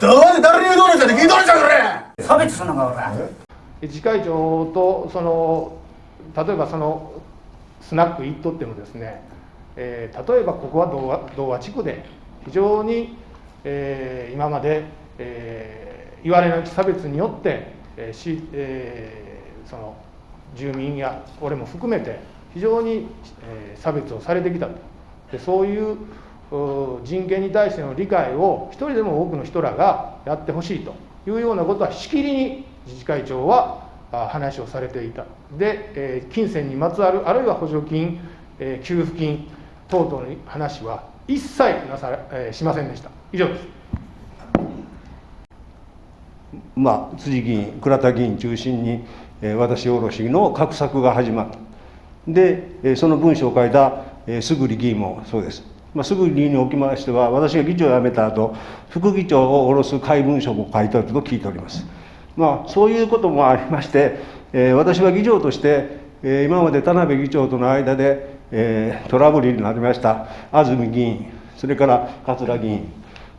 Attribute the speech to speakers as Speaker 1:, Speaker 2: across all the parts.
Speaker 1: どうで誰に言うとるんじゃ聞いとるんじゃこれ
Speaker 2: 差別するのか
Speaker 3: 俺次会長とその例えばそのスナック行っとってもですね、えー、例えばここは童話童話地区で非常に、えー、今まで、えー、言われなき差別によって、えーしえー、その住民や俺も含めて非常に、えー、差別をされてきたと。でそういう人権に対しての理解を一人でも多くの人らがやってほしいというようなことはしきりに自治会長は話をされていた。で、えー、金銭にまつわるあるいは補助金、えー、給付金等々の話は一切なさ、えー、しませんでした。以上です。
Speaker 4: まあ辻議員倉田議員中心に、えー、私卸の画策が始まった。で、えー、その文書を書いた、えー、すぐり議員もそうです。まあ、すぐにおきましては私が議長を辞めた後副議長を下ろす怪文書も書いてあると聞いております。まあ、そういうこともありまして、えー、私は議長として、えー、今まで田辺議長との間で、えー、トラブルになりました安住議員それから桂議員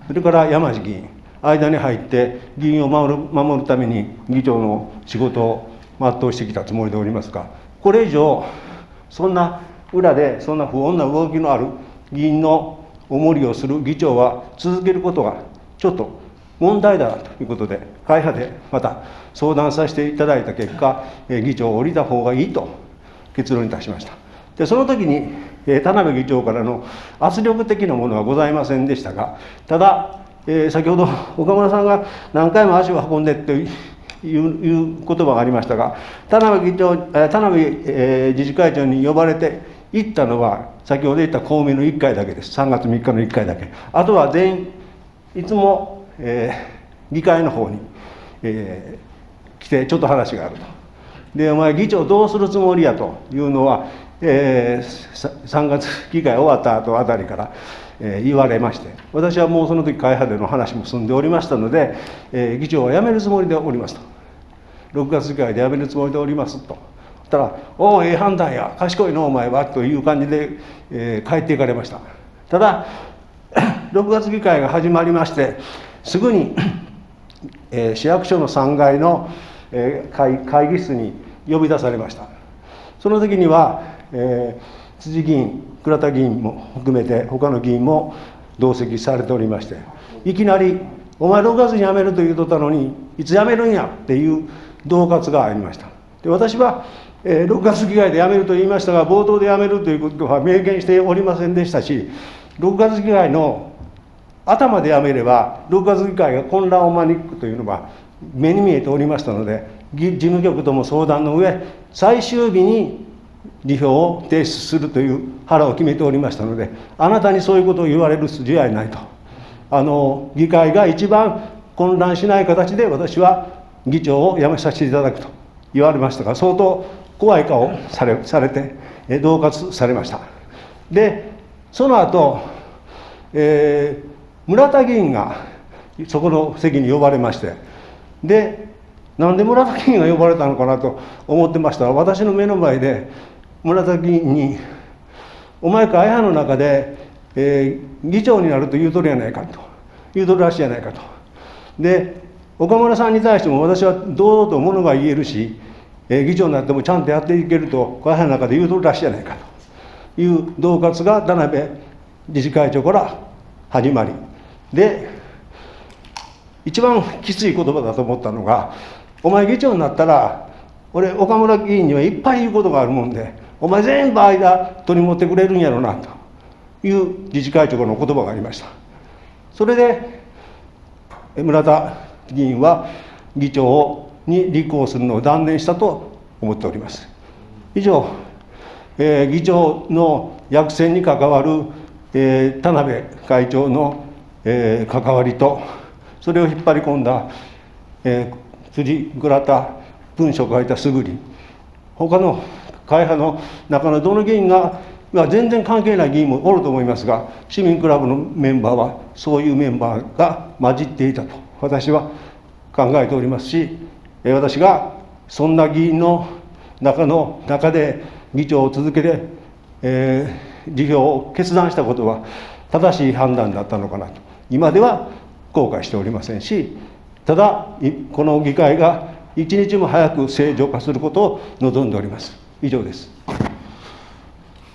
Speaker 4: それから山地議員間に入って議員を守る守るために議長の仕事を全うしてきたつもりでおりますがこれ以上そんな裏でそんな不穏な動きのある議員のおもりをする議長は続けることがちょっと問題だということで会派でまた相談させていただいた結果議長を降りた方がいいと結論に達しました。でその時に田辺議長からの圧力的なものはございませんでしたがただ、えー、先ほど岡村さんが何回も足を運んでといういう言葉がありましたが田辺議長田辺、えー、自治会長に呼ばれて行ったのは先ほど言った公明の1回だけです。3月3日の1回だけ。あとは全員いつも、えー、議会の方に、えー、来てちょっと話があると。でお前議長どうするつもりやというのは、えー、3月議会終わった後あたりから、えー、言われまして。私はもうその時会派での話も済んでおりましたので、えー、議長は辞めるつもりでおりますと。6月議会で辞めるつもりでおりますと。ったら「おおええ判断や賢いのお前は」という感じで、えー、帰っていかれました。ただ 6月議会が始まりましてすぐに、えー、市役所の3階の、えー、会会議室に呼び出されました。その時には、えー、辻議員倉田議員も含めて他の議員も同席されておりましていきなり「お前6月に辞めると言うとったのにいつ辞めるんや」っていう恫喝がありました。で私はえ6月議会で辞めると言いましたが冒頭で辞めるということは明言しておりませんでしたし6月議会の頭で辞めれば6月議会が混乱を招くというのは目に見えておりましたので事務局とも相談の上最終日に辞表を提出するという腹を決めておりましたのであなたにそういうことを言われる筋合いないと。あの議会が一番混乱しない形で私は議長を辞めさせていただくと言われましたが相当怖い顔されされて恫喝されましたでその後、えー、村田議員がそこの席に呼ばれましてでなんで村田議員が呼ばれたのかなと思ってましたら私の目の前で村田議員に「お前会派の中で、えー、議長になると言うとるやないか」と言うとるらしいやないかと。で岡村さんに対しても私は堂々とものが言えるしえ議長になってもちゃんとやっていけると会派の中で言うとるらしいじゃないかという恫喝が田辺理事会長から始まり。で一番きつい言葉だと思ったのが「お前議長になったら俺岡村議員にはいっぱい言うことがあるもんでお前全部間取り持ってくれるんやろな」と。いう理事会長の言葉がありました。それで村田議員は議長をに立候補するのを断念したと思っております。以上、えー、議長の役選に関わる、えー、田辺会長の、えー、関わりとそれを引っ張り込んだ、えー、辻倉田文書を書いたすぐり他の会派の中のどの議員が全然関係ない議員もおると思いますが市民クラブのメンバーはそういうメンバーが混じっていたと私は考えておりますし私がそんな議員の中の中で議長を続けて、えー、辞表を決断したことは正しい判断だったのかなと今では後悔しておりませんし、ただ、この議会が一日も早く正常化することを望んでおります。以上です。